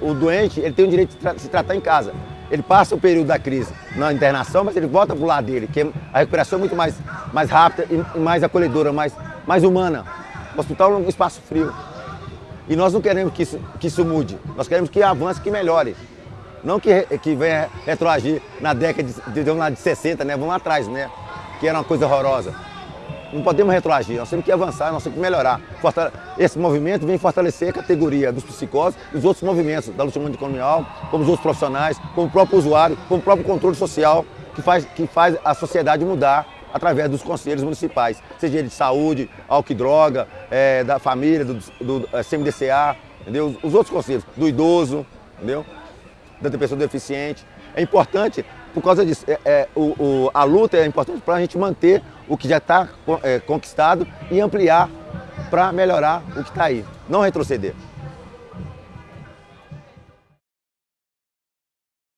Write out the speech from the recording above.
o doente ele tem o direito de tra se tratar em casa. Ele passa o período da crise na internação, mas ele volta para o lado dele, que a recuperação é muito mais, mais rápida e mais acolhedora, mais, mais humana. O hospital é um espaço frio. E nós não queremos que isso, que isso mude, nós queremos que avance, que melhore. Não que, que venha retroagir na década de, de, de 60, né? Vamos lá atrás, né? Que era uma coisa horrorosa. Não podemos retroagir, nós temos que avançar, nós temos que melhorar. Esse movimento vem fortalecer a categoria dos psicólogos e os outros movimentos da luta anticolonial, como os outros profissionais, como o próprio usuário, como o próprio controle social, que faz, que faz a sociedade mudar através dos conselhos municipais, seja ele de saúde, álcool e droga, é, da família, do, do é, CMDCA, entendeu? os outros conselhos, do idoso, entendeu? da pessoa deficiente. É importante por causa disso. É, é, o, o, a luta é importante para a gente manter o que já está é, conquistado e ampliar para melhorar o que está aí, não retroceder.